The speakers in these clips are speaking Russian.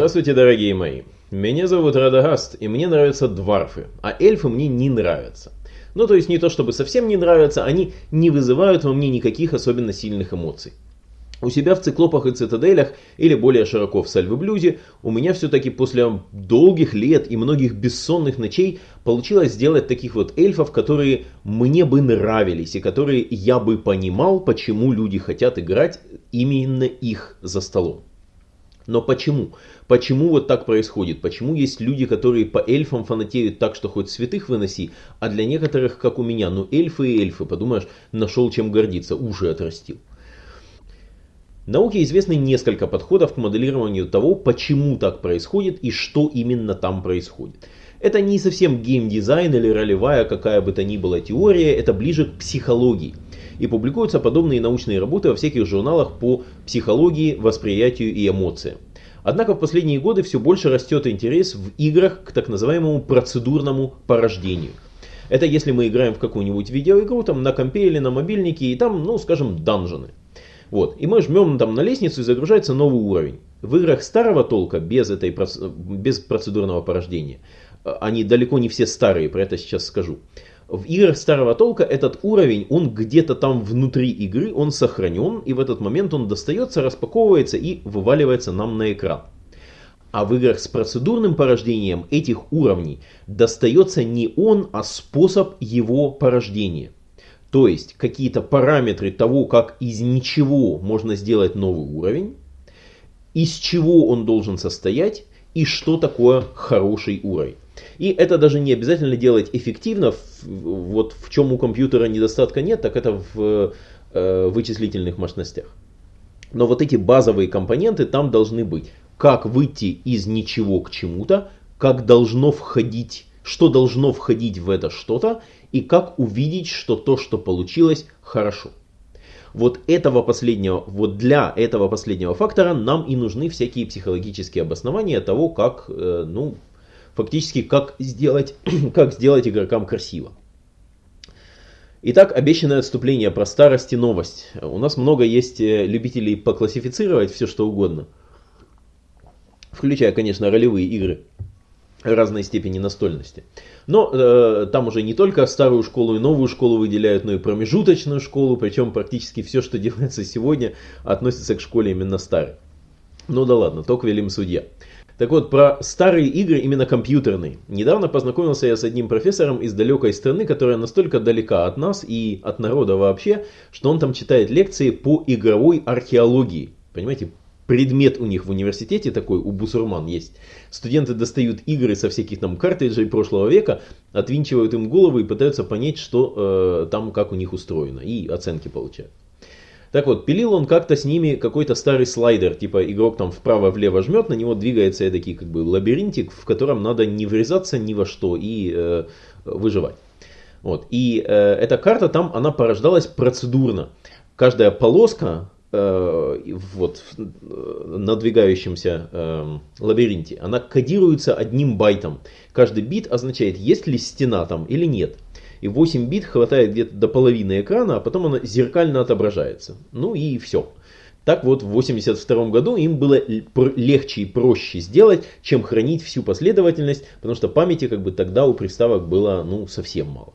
Здравствуйте, дорогие мои. Меня зовут Радагаст, и мне нравятся дварфы, а эльфы мне не нравятся. Ну, то есть не то чтобы совсем не нравятся, они не вызывают во мне никаких особенно сильных эмоций. У себя в циклопах и цитаделях, или более широко в сальвы блюзе, у меня все-таки после долгих лет и многих бессонных ночей получилось сделать таких вот эльфов, которые мне бы нравились, и которые я бы понимал, почему люди хотят играть именно их за столом. Но почему? Почему вот так происходит? Почему есть люди, которые по эльфам фанатеют так, что хоть святых выноси, а для некоторых, как у меня, ну эльфы и эльфы, подумаешь, нашел чем гордиться, уши отрастил. Науке известны несколько подходов к моделированию того, почему так происходит и что именно там происходит. Это не совсем геймдизайн или ролевая какая бы то ни была теория, это ближе к психологии. И публикуются подобные научные работы во всяких журналах по психологии, восприятию и эмоциям. Однако в последние годы все больше растет интерес в играх к так называемому процедурному порождению. Это если мы играем в какую-нибудь видеоигру там на компе или на мобильнике и там, ну скажем, данжены. Вот. И мы жмем там на лестницу и загружается новый уровень. В играх старого толка, без, этой, без процедурного порождения, э, они далеко не все старые, про это сейчас скажу. В играх старого толка этот уровень, он где-то там внутри игры, он сохранен, и в этот момент он достается, распаковывается и вываливается нам на экран. А в играх с процедурным порождением этих уровней достается не он, а способ его порождения. То есть какие-то параметры того, как из ничего можно сделать новый уровень, из чего он должен состоять и что такое хороший уровень. И это даже не обязательно делать эффективно. Вот в чем у компьютера недостатка нет, так это в э, вычислительных мощностях. Но вот эти базовые компоненты там должны быть. Как выйти из ничего к чему-то, как должно входить, что должно входить в это что-то, и как увидеть, что то, что получилось, хорошо. Вот этого последнего, вот для этого последнего фактора нам и нужны всякие психологические обоснования того, как, э, ну, фактически, как сделать, как сделать игрокам красиво. Итак, обещанное отступление про старость и новость. У нас много есть э, любителей поклассифицировать все что угодно. Включая, конечно, ролевые игры разной степени настольности. Но э, там уже не только старую школу и новую школу выделяют, но и промежуточную школу, причем практически все, что делается сегодня, относится к школе именно старой. Ну да ладно, только велим судья. Так вот, про старые игры, именно компьютерные. Недавно познакомился я с одним профессором из далекой страны, которая настолько далека от нас и от народа вообще, что он там читает лекции по игровой археологии. Понимаете, предмет у них в университете такой, у бусурман есть. Студенты достают игры со всяких там картриджей прошлого века, отвинчивают им головы и пытаются понять, что э, там, как у них устроено, и оценки получают. Так вот, пилил он как-то с ними какой-то старый слайдер, типа игрок там вправо-влево жмет, на него двигается такой как бы лабиринтик, в котором надо не врезаться ни во что и э, выживать. Вот. И э, эта карта там, она порождалась процедурно. Каждая полоска Э, вот, в надвигающемся э, лабиринте, она кодируется одним байтом. Каждый бит означает, есть ли стена там или нет. И 8 бит хватает где-то до половины экрана, а потом она зеркально отображается. Ну и все. Так вот, в 1982 году им было легче и проще сделать, чем хранить всю последовательность, потому что памяти как бы тогда у приставок было ну, совсем мало.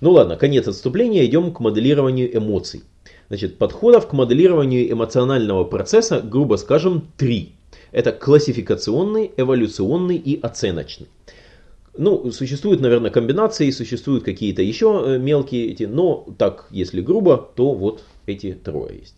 Ну ладно, конец отступления, идем к моделированию эмоций. Значит, подходов к моделированию эмоционального процесса, грубо скажем, три. Это классификационный, эволюционный и оценочный. Ну, существуют, наверное, комбинации, существуют какие-то еще э, мелкие эти, но так, если грубо, то вот эти трое есть.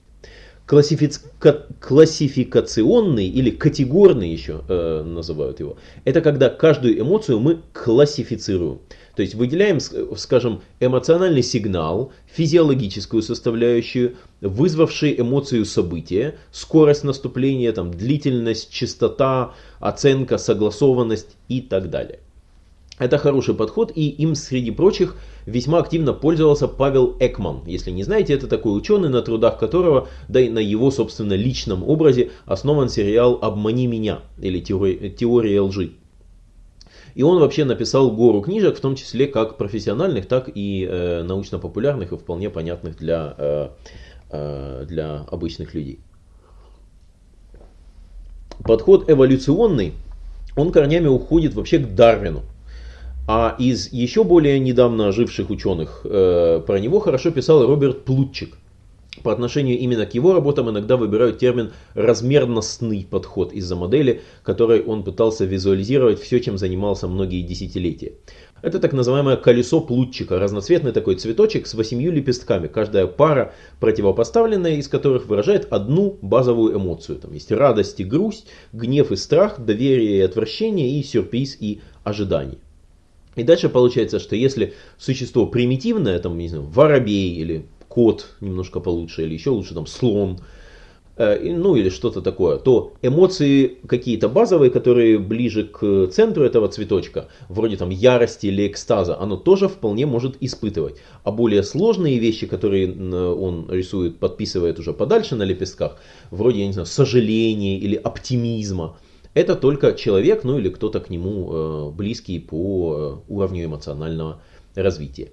Классифика... Классификационный или категорный еще э, называют его. Это когда каждую эмоцию мы классифицируем. То есть выделяем, скажем, эмоциональный сигнал, физиологическую составляющую, вызвавшие эмоцию события, скорость наступления, там, длительность, частота, оценка, согласованность и так далее. Это хороший подход, и им среди прочих весьма активно пользовался Павел Экман. Если не знаете, это такой ученый, на трудах которого, да и на его, собственно, личном образе основан сериал «Обмани меня» или «Теория лжи». И он вообще написал гору книжек, в том числе как профессиональных, так и э, научно-популярных и вполне понятных для, э, э, для обычных людей. подход эволюционный, он корнями уходит вообще к Дарвину. А из еще более недавно живших ученых э, про него хорошо писал Роберт Плутчик. По отношению именно к его работам иногда выбирают термин «размерностный подход» из-за модели, которой он пытался визуализировать все, чем занимался многие десятилетия. Это так называемое колесо плутчика, разноцветный такой цветочек с восемью лепестками, каждая пара противопоставленная, из которых выражает одну базовую эмоцию. Там есть радость и грусть, гнев и страх, доверие и отвращение, и сюрприз и ожидание. И дальше получается, что если существо примитивное, там, не знаю, воробей или кот немножко получше, или еще лучше там слон, Э, ну или что-то такое, то эмоции какие-то базовые, которые ближе к центру этого цветочка, вроде там ярости или экстаза, оно тоже вполне может испытывать. А более сложные вещи, которые он рисует, подписывает уже подальше на лепестках, вроде, я не знаю, сожаления или оптимизма, это только человек, ну или кто-то к нему э, близкий по э, уровню эмоционального развития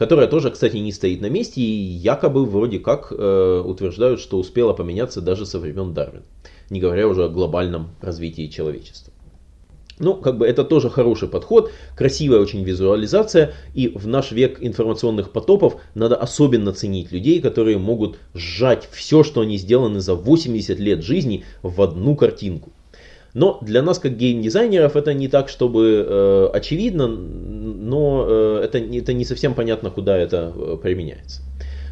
которая тоже, кстати, не стоит на месте и якобы вроде как э, утверждают, что успела поменяться даже со времен Дарвина, не говоря уже о глобальном развитии человечества. Ну, как бы это тоже хороший подход, красивая очень визуализация, и в наш век информационных потопов надо особенно ценить людей, которые могут сжать все, что они сделаны за 80 лет жизни в одну картинку. Но для нас, как геймдизайнеров, это не так, чтобы э, очевидно, но э, это, это не совсем понятно, куда это э, применяется.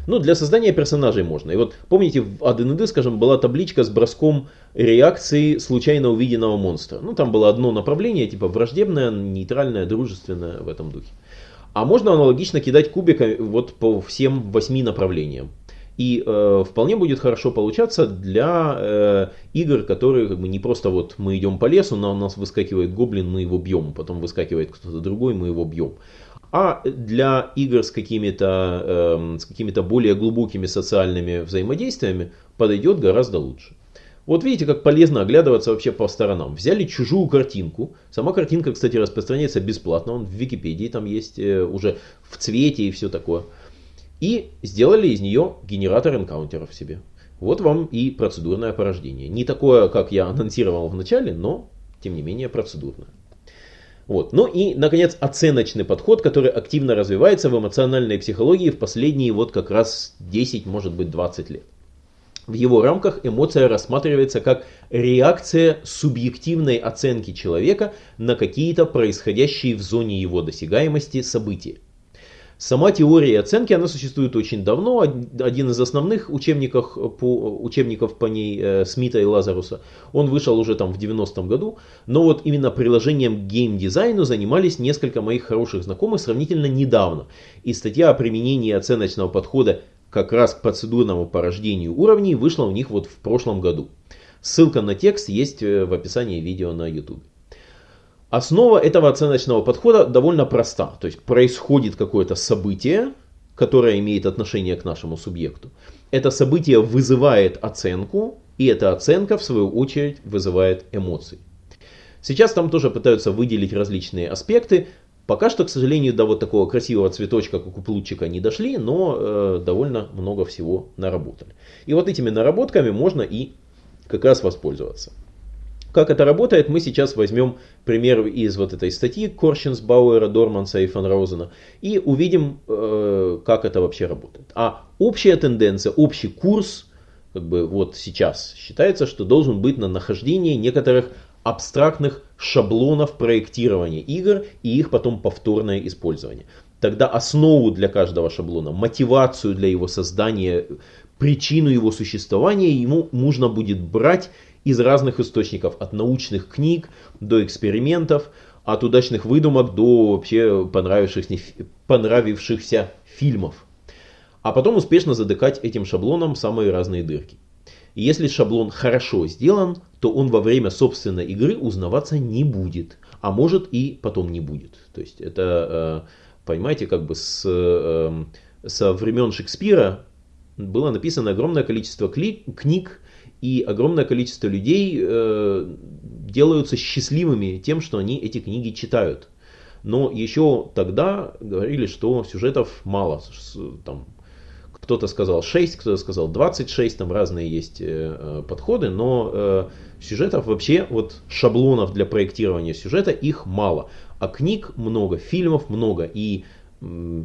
Ну, для создания персонажей можно. И вот помните, в ADND, скажем, была табличка с броском реакции случайно увиденного монстра. Ну, там было одно направление, типа враждебное, нейтральное, дружественное в этом духе. А можно аналогично кидать кубиками вот по всем восьми направлениям. И э, вполне будет хорошо получаться для э, игр, которые как бы не просто вот мы идем по лесу, на нас выскакивает гоблин, мы его бьем, потом выскакивает кто-то другой, мы его бьем. А для игр с какими-то э, с какими-то более глубокими социальными взаимодействиями подойдет гораздо лучше. Вот видите, как полезно оглядываться вообще по сторонам. Взяли чужую картинку. Сама картинка, кстати, распространяется бесплатно. Он в Википедии там есть э, уже в цвете и все такое и сделали из нее генератор энкаунтеров себе. Вот вам и процедурное порождение. Не такое, как я анонсировал в начале, но тем не менее процедурное. Вот. Ну и, наконец, оценочный подход, который активно развивается в эмоциональной психологии в последние вот как раз 10, может быть 20 лет. В его рамках эмоция рассматривается как реакция субъективной оценки человека на какие-то происходящие в зоне его досягаемости события. Сама теория оценки, она существует очень давно. Один из основных учебников по, учебников по ней э, Смита и Лазаруса, он вышел уже там в 90-м году. Но вот именно приложением к геймдизайну занимались несколько моих хороших знакомых сравнительно недавно. И статья о применении оценочного подхода как раз к процедурному порождению уровней вышла у них вот в прошлом году. Ссылка на текст есть э, в описании видео на YouTube. Основа этого оценочного подхода довольно проста. То есть происходит какое-то событие, которое имеет отношение к нашему субъекту. Это событие вызывает оценку, и эта оценка в свою очередь вызывает эмоции. Сейчас там тоже пытаются выделить различные аспекты. Пока что, к сожалению, до вот такого красивого цветочка, как у Плутчика, не дошли, но э, довольно много всего наработали. И вот этими наработками можно и как раз воспользоваться. Как это работает, мы сейчас возьмем пример из вот этой статьи Корщенс, Бауэра, Дорманса и Фан Розена и увидим, э, как это вообще работает. А общая тенденция, общий курс, как бы вот сейчас считается, что должен быть на нахождение некоторых абстрактных шаблонов проектирования игр и их потом повторное использование. Тогда основу для каждого шаблона, мотивацию для его создания, причину его существования ему нужно будет брать из разных источников, от научных книг до экспериментов, от удачных выдумок до вообще понравившихся, понравившихся фильмов. А потом успешно задыкать этим шаблоном самые разные дырки. И если шаблон хорошо сделан, то он во время собственной игры узнаваться не будет, а может и потом не будет. То есть это, э, понимаете, как бы с, э, со времен Шекспира было написано огромное количество книг, и огромное количество людей э, делаются счастливыми тем, что они эти книги читают. Но еще тогда говорили, что сюжетов мало. Там, кто-то сказал 6, кто-то сказал 26, там разные есть э, подходы, но э, сюжетов вообще, вот шаблонов для проектирования сюжета, их мало. А книг много, фильмов много, и э,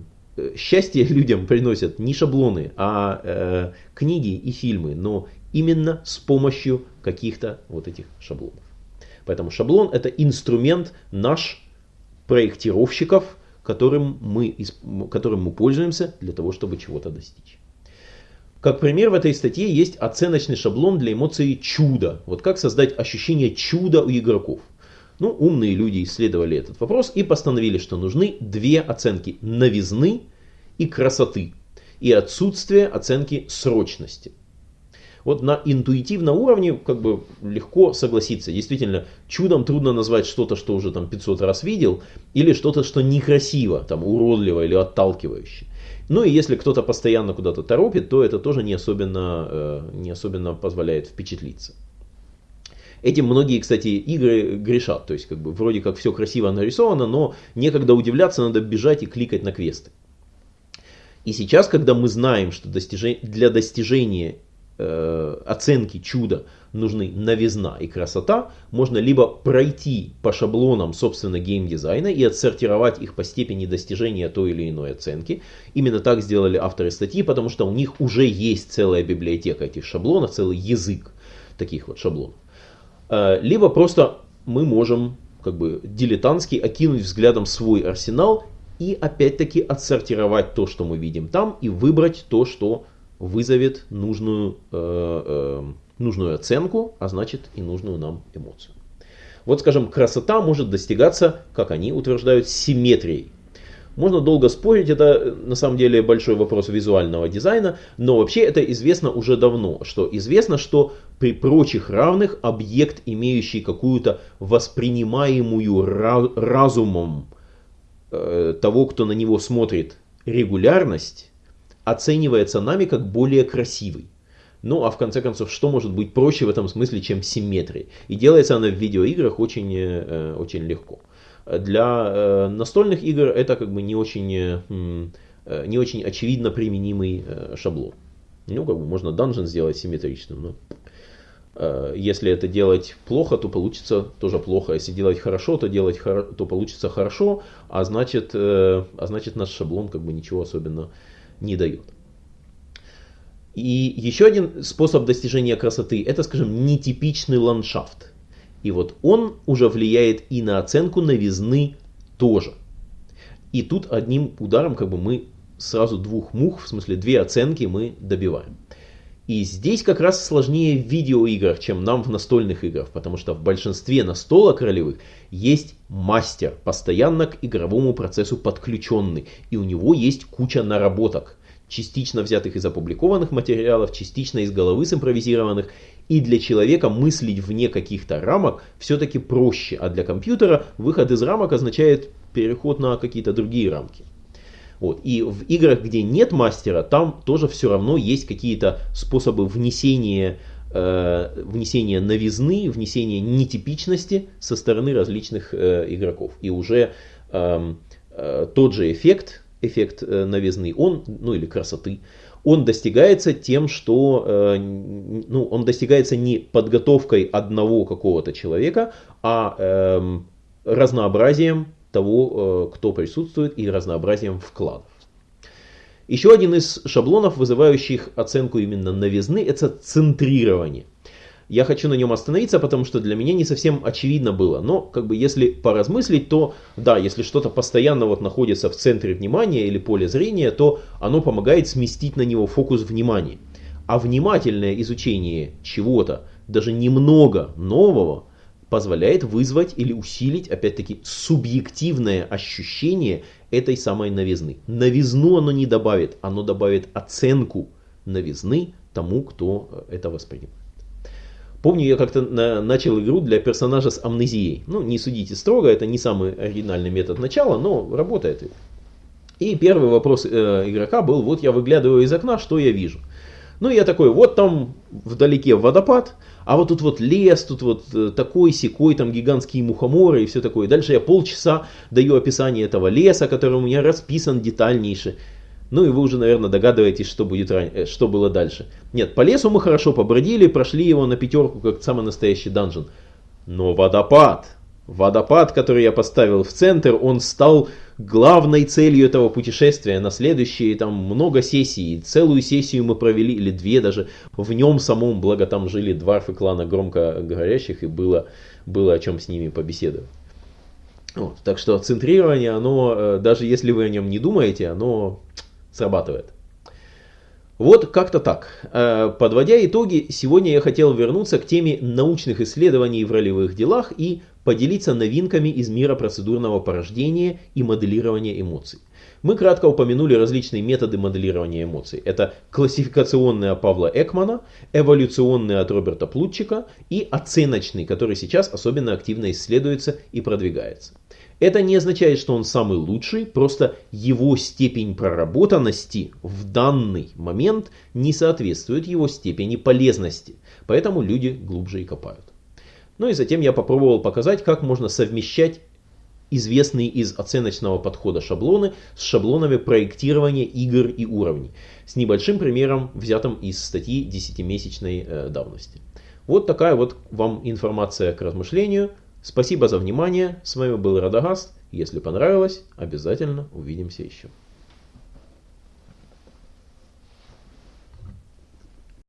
счастье людям приносят не шаблоны, а э, книги и фильмы, но именно с помощью каких-то вот этих шаблонов. Поэтому шаблон это инструмент наш проектировщиков, которым мы, которым мы пользуемся для того, чтобы чего-то достичь. Как пример в этой статье есть оценочный шаблон для эмоции чуда. Вот как создать ощущение чуда у игроков. Ну, умные люди исследовали этот вопрос и постановили, что нужны две оценки новизны и красоты и отсутствие оценки срочности. Вот на интуитивном уровне как бы легко согласиться. Действительно, чудом трудно назвать что-то, что уже там 500 раз видел, или что-то, что некрасиво, там уродливо или отталкивающе. Ну и если кто-то постоянно куда-то торопит, то это тоже не особенно, э, не особенно позволяет впечатлиться. Этим многие, кстати, игры грешат. То есть, как бы, вроде как все красиво нарисовано, но некогда удивляться, надо бежать и кликать на квесты. И сейчас, когда мы знаем, что достижение, для достижения э, оценки чуда нужны новизна и красота, можно либо пройти по шаблонам собственно геймдизайна и отсортировать их по степени достижения той или иной оценки. Именно так сделали авторы статьи, потому что у них уже есть целая библиотека этих шаблонов, целый язык таких вот шаблонов. Э, либо просто мы можем как бы дилетантски окинуть взглядом свой арсенал и опять-таки отсортировать то, что мы видим там, и выбрать то, что вызовет нужную, э, э, нужную оценку, а значит и нужную нам эмоцию. Вот, скажем, красота может достигаться, как они утверждают, симметрией. Можно долго спорить, это э, на самом деле большой вопрос визуального дизайна, но вообще это известно уже давно, что известно, что при прочих равных объект, имеющий какую-то воспринимаемую разумом э, того, кто на него смотрит, регулярность, оценивается нами как более красивый. Ну а в конце концов, что может быть проще в этом смысле, чем симметрия? И делается она в видеоиграх очень, э, очень легко. Для э, настольных игр это как бы не очень, э, не очень очевидно применимый шаблон. Ну, как бы можно данжен сделать симметричным, но если это делать плохо, то получится тоже плохо. Если делать хорошо, то делать то получится хорошо, а значит, а значит наш шаблон как бы ничего особенно не дает. И еще один способ достижения красоты это, скажем, нетипичный ландшафт. И вот он уже влияет и на оценку новизны тоже. И тут одним ударом как бы мы сразу двух мух, в смысле две оценки мы добиваем. И здесь как раз сложнее в видеоиграх, чем нам в настольных играх, потому что в большинстве настолок ролевых есть мастер, постоянно к игровому процессу подключенный, и у него есть куча наработок частично взятых из опубликованных материалов, частично из головы симпровизированных. И для человека мыслить вне каких-то рамок все-таки проще, а для компьютера выход из рамок означает переход на какие-то другие рамки. Вот. И в играх, где нет мастера, там тоже все равно есть какие-то способы внесения, э, внесения новизны, внесения нетипичности со стороны различных э, игроков. И уже э, э, тот же эффект эффект э, новизны, он, ну или красоты, он достигается тем, что э, ну, он достигается не подготовкой одного какого-то человека, а э, разнообразием того, э, кто присутствует, и разнообразием вкладов. Еще один из шаблонов, вызывающих оценку именно новизны, это центрирование. Я хочу на нем остановиться, потому что для меня не совсем очевидно было. Но, как бы, если поразмыслить, то, да, если что-то постоянно вот находится в центре внимания или поле зрения, то оно помогает сместить на него фокус внимания. А внимательное изучение чего-то, даже немного нового, позволяет вызвать или усилить, опять-таки, субъективное ощущение этой самой новизны. Новизну оно не добавит, оно добавит оценку новизны тому, кто это воспринимает. Помню, я как-то на, начал игру для персонажа с амнезией. Ну, не судите строго, это не самый оригинальный метод начала, но работает. И первый вопрос э, игрока был, вот я выглядываю из окна, что я вижу? Ну, я такой, вот там вдалеке водопад, а вот тут вот лес, тут вот э, такой секой, там гигантские мухоморы и все такое. Дальше я полчаса даю описание этого леса, который у меня расписан детальнейше. Ну и вы уже, наверное, догадываетесь, что, будет. Э, что было дальше. Нет, по лесу мы хорошо побродили, прошли его на пятерку, как самый настоящий данжен. Но водопад, водопад, который я поставил в центр, он стал главной целью этого путешествия на следующие там много сессий. Целую сессию мы провели, или две даже, в нем самом, благо там жили дварфы клана громко говорящих, и было, было о чем с ними побеседовать. Вот, так что центрирование, оно, э, даже если вы о нем не думаете, оно срабатывает. Вот как-то так. Э, подводя итоги, сегодня я хотел вернуться к теме научных исследований в ролевых делах и поделиться новинками из мира процедурного порождения и моделирования эмоций. Мы кратко упомянули различные методы моделирования эмоций. Это классификационные от Павла Экмана, эволюционные от Роберта Плутчика и оценочный, который сейчас особенно активно исследуется и продвигается. Это не означает, что он самый лучший, просто его степень проработанности в данный момент не соответствует его степени полезности. Поэтому люди глубже и копают. Ну и затем я попробовал показать, как можно совмещать известные из оценочного подхода шаблоны с шаблонами проектирования игр и уровней. С небольшим примером, взятым из статьи 10-месячной э, давности. Вот такая вот вам информация к размышлению. Спасибо за внимание. С вами был Радагаст. Если понравилось, обязательно увидимся еще.